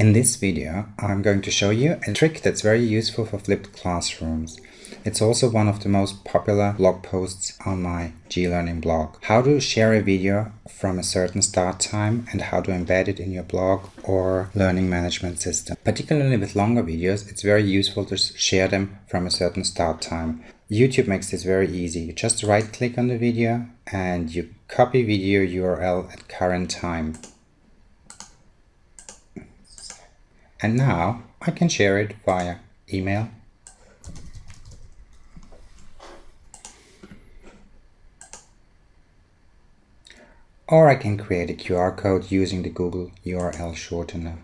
In this video, I'm going to show you a trick that's very useful for flipped classrooms. It's also one of the most popular blog posts on my G-Learning blog. How to share a video from a certain start time and how to embed it in your blog or learning management system. Particularly with longer videos, it's very useful to share them from a certain start time. YouTube makes this very easy. You just right click on the video and you copy video URL at current time. And now I can share it via email. Or I can create a QR code using the Google URL shortener.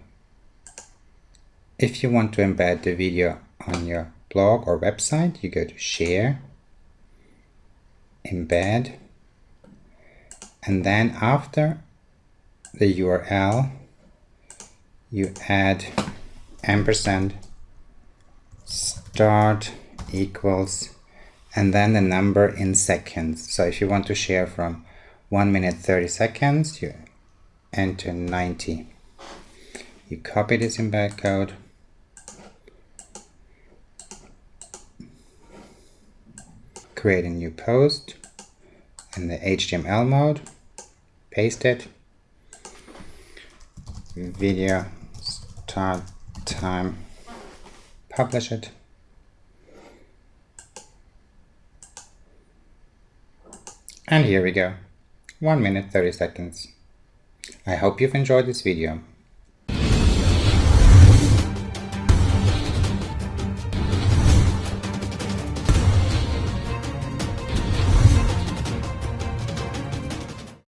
If you want to embed the video on your blog or website, you go to Share, Embed, and then after the URL, you add ampersand start equals and then the number in seconds. So if you want to share from 1 minute 30 seconds, you enter 90. You copy this embed code create a new post in the HTML mode, paste it, video start time, publish it. And here we go, 1 minute 30 seconds. I hope you've enjoyed this video.